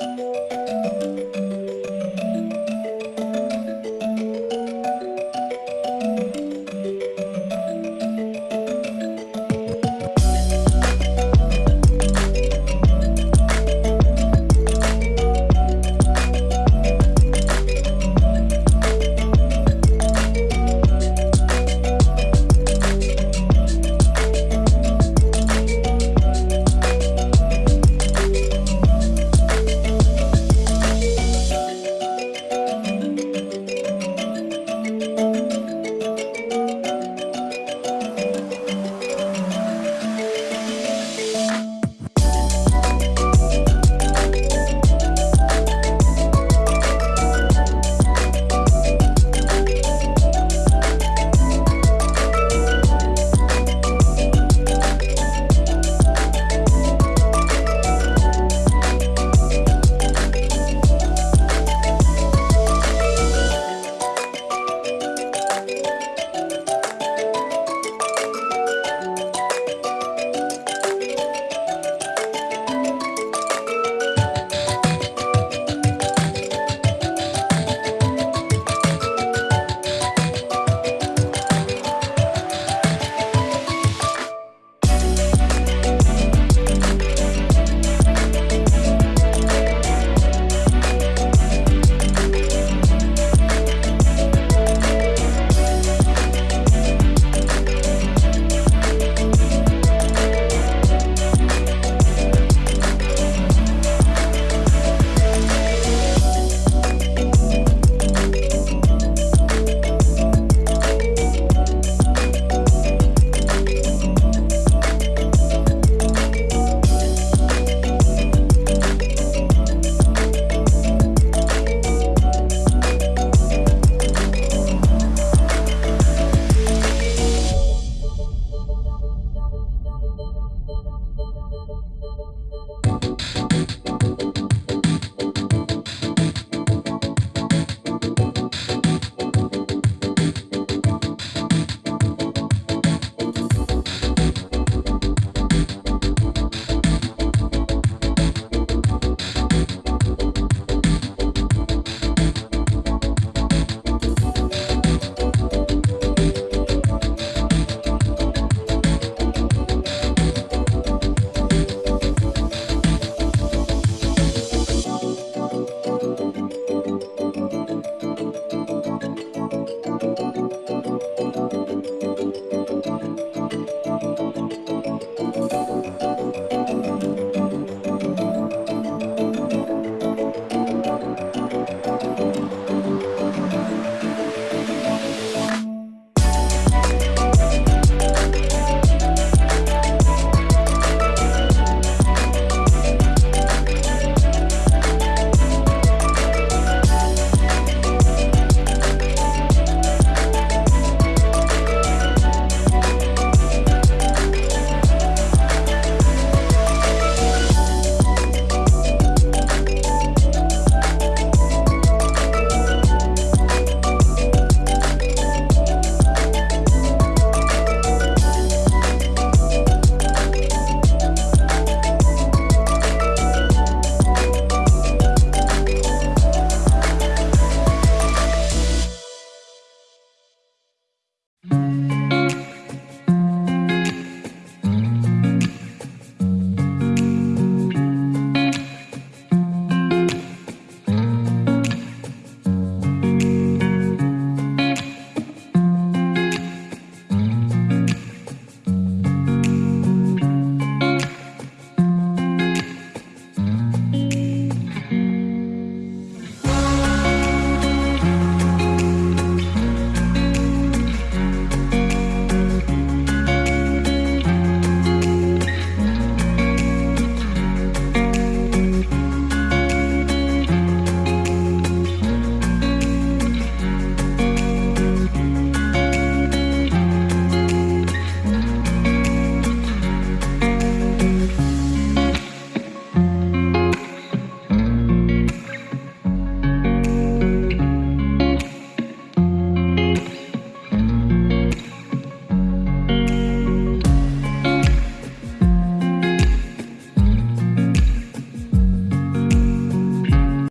Música